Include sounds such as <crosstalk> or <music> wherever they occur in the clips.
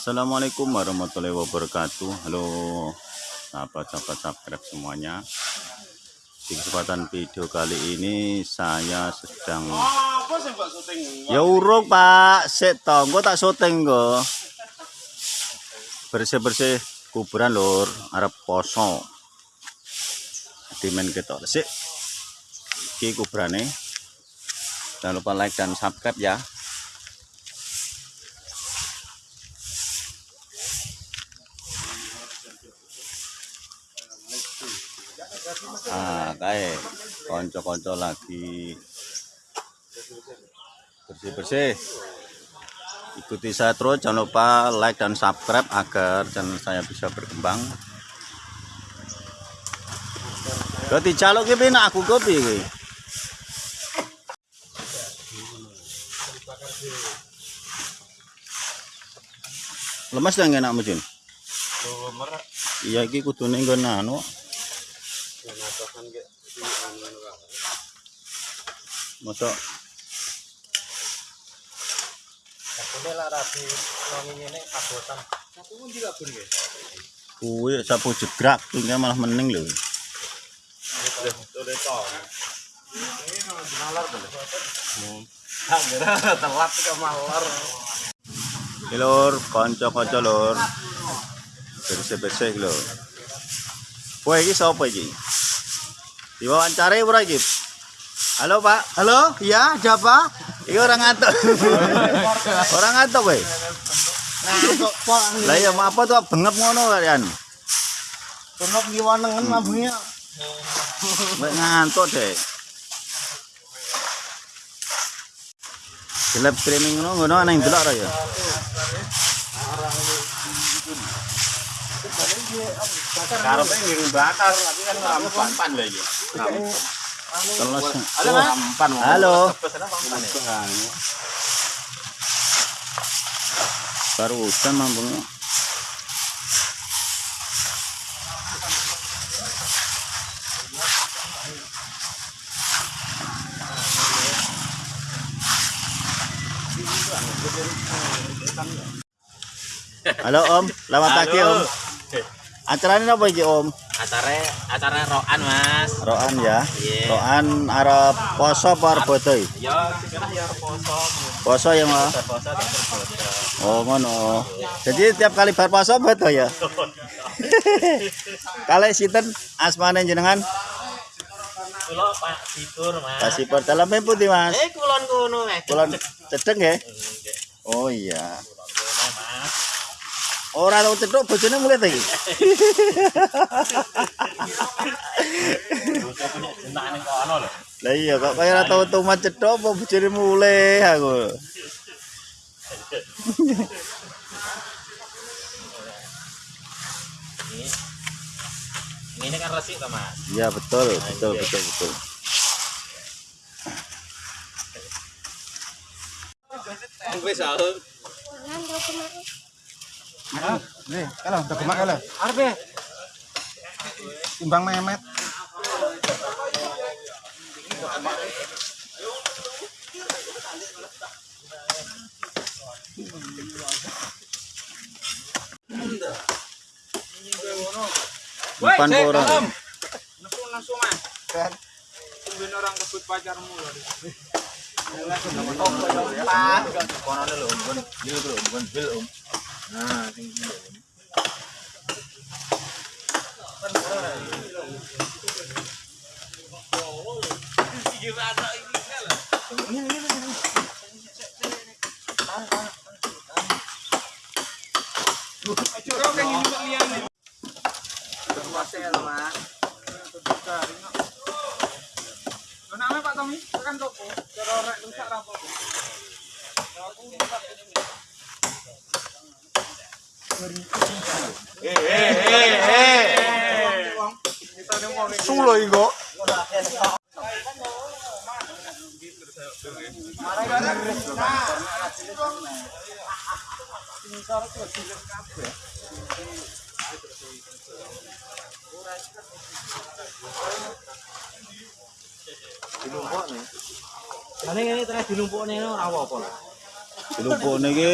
Assalamualaikum warahmatullahi wabarakatuh. Halo sahabat-sahabat subscribe semuanya. Di kesempatan video kali ini saya sedang? Ya urung pak. Toh Engko tak syuting kok Bersih-bersih kuburan lur. Arab poso. Dimen kita Sik. Iki kuburane. Jangan lupa like dan subscribe ya Ah, kae konco-konco lagi bersih-bersih. Ikuti saya terus, jangan lupa like dan subscribe agar channel saya bisa berkembang. Ganti jaluk ki piye aku kopi iki. Lemes enak mujun. Iya iki kudune nggon anu. Ya, natokan kayak di anu-anu kan. Mosok Aku lah rapi wangi kabotan. Pun kuwi sapu jegrak malah meneng lho. Kira telat ke lur, kanca-kanca lur. Bersih-bersih lho. Kowe iki sapa iki? Diwawancare ora iki? Halo, Pak. Halo, ya, siapa? Iki orang ngantuk. <laughs> orang ngantuk kok. Lah ya apa tuh bengep ngono kalian? Kenop ngiwanengen mabungnya. Mek ngantuk deh. Gelap streaming ngono ngono ana yang delok ra ya. Karepnya ngiring bakar, tapi kan rampan lah Teles. Halo, rampan. Halo. Baru hujan mambungnya. Halo Om, selamat pagi Om. Acaranya apa iki Om? acara acara rokan mas Roan ya. Iya. Roan arep poso apa arep bodoh? ya sekarang ya poso Poso ya Mas. poso Oh ngono. Jadi tiap kali bar puasa beto ya. <laughs> Kali sinten asmane jenengan? kulo pak tidur mas Kasih per dalam putih Mas. eh kulon kuno eh Kulon cedeng ya. Oh iya. Kulon kuno mas Ora tau cedok bojone mulai ta iki. Lah iya kok kaya ora tau tumat cedok apa bojone mulai aku. ini kan resik toh mas Iya betul, betul, betul, betul. wis sahur Nih, kalau udah gemak kalau. Ya. Timbang memet. Depan orang. Langsung langsung orang kebut pacarmu loh. kono lho bukan bil bro bukan bil om nah sing Kenapa Pak Tommy? Tekan toko. Cara rek rusak Sulo iko. Dilumpukne. Lah ning ngene terus dilumpukne ora apa-apa. Dilumpukne iki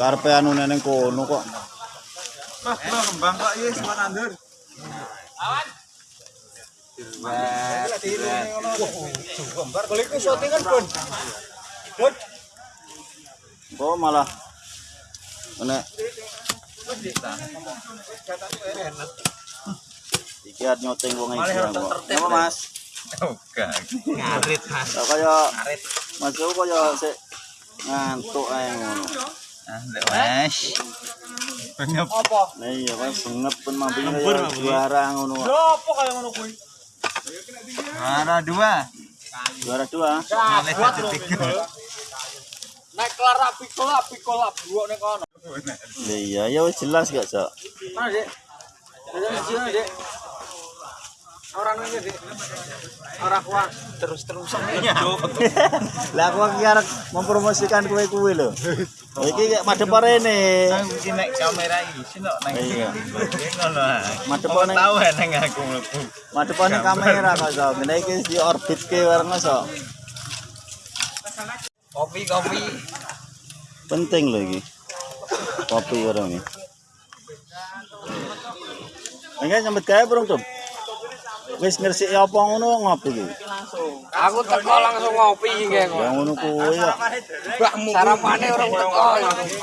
karepe anu neng kono kok. Mas, bro, kembang kok iya semua nandur. Gambar kali ku syutingan pun. Bun. Kok malah nek iki nyoteng wong iki. Apa Mas? Oke. Ngarit, Mas. Ya kaya Mas aku kaya sik ngantuk ae ngono. Nah iya kan pun kaya juara ngono. kok. Apa kaya ngono kuwi? Mana dua? Juara dua. Tiga. Nek kelar api kolap, api kolap buok nek kono. Ya iya ya jelas gak, Cok. Mana, Dik? Dik. Orang ini, Dik. Orang kuat terus-terusan. <laughs> Lah aku iki arep mempromosikan kue-kue lho. Iki kayak madhep rene. Iki nek kamera iki nok nang Iya. Ngono. Madhep Kok nang tahu nang aku mlebu. madhep nang kamera kok, Cok. Ngene iki di orbit ke bareng Cok. Kopi, kopi. Penting iki. Kopi orang ini. Enggak nyambet gawe burung tuh. Wis ngresiki apa ngono ngopi iki. Aku teko langsung ngopi iki Ya kok. ngono kuwi ya. Sarapane orang teko langsung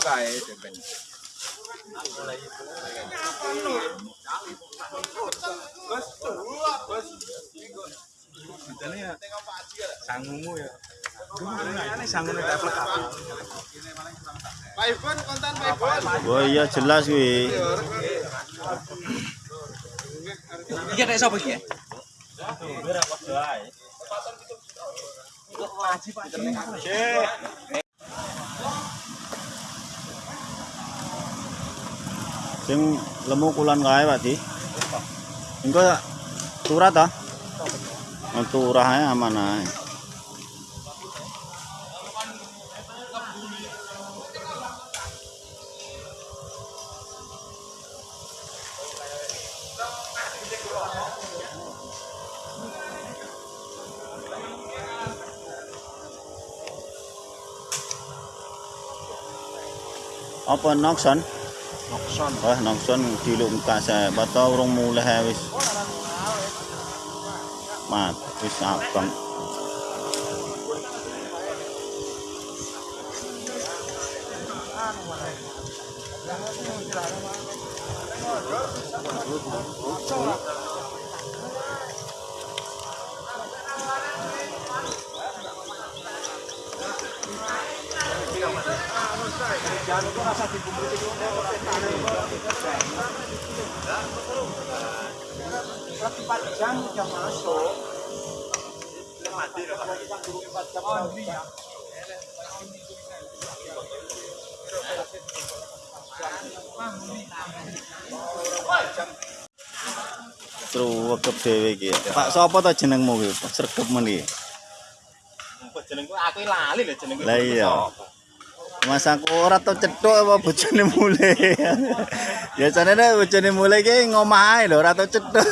kae ben. Sangumu ya. Oh iya jelas kuwi. Iki nek sapa iki? Sing lemu kulon kae Pak Di. Engko turah ta? Oh, turah aman ae. Apa nokson? Nokson. Wah, nongson diluk kase, bata urung mulih ae wis. Mat, wis abang. Jam jam masuk. Truwekep dhewe iki. Pak sapa ta jenengmu kuwi? Pak Sregep men iki. Jenengku aku lali lho jenengku. Lah iya. Mas aku ora tau cethuk apa bojone mule. Biasane nek bojone mule iki ngomah ae lho, ora tau cethuk.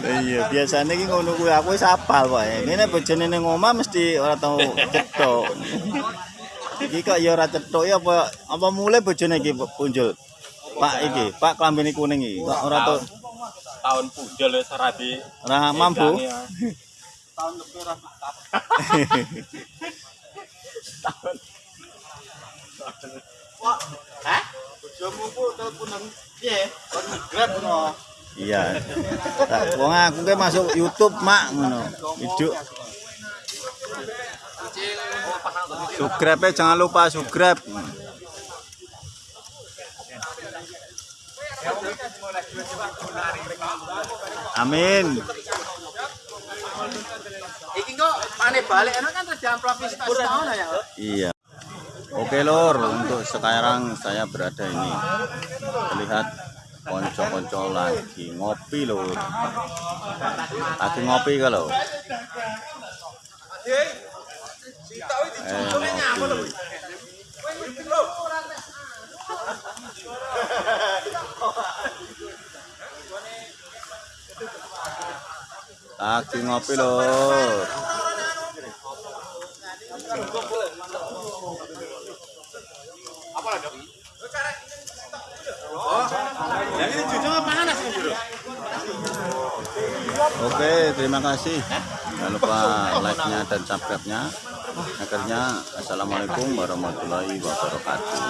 Iya, biasane iki ngono kuwi aku wis apal pokoke. Ngene bojone ning omah mesti ora tau cethuk. Iki kok ya ora cethuk ya apa apa mule bojone iki punjul. Pak iki, Pak klambine kuning iki. Kok ora tau Tahun pujol wis ora di ora mampu. Tahun lebih ora Wah, hah? Bojomu ku teleponan piye? Kon grab ngono. Iya. Wong aku ke masuk YouTube, Mak, ngono. Hidup. Subscribe jangan lupa subscribe. Amin. Pane balik ana kan terus diamplop wis tak setahun ya. Iya. Oke lor, untuk sekarang saya berada ini melihat konco-konco lagi ngopi lor. Lagi ngopi kalau. Eh, ngopi. Lagi ngopi lho. Yang ini jujur apa panas? Oke, terima kasih. Jangan lupa like-nya dan subscribe-nya. Akhirnya, Assalamualaikum warahmatullahi wabarakatuh.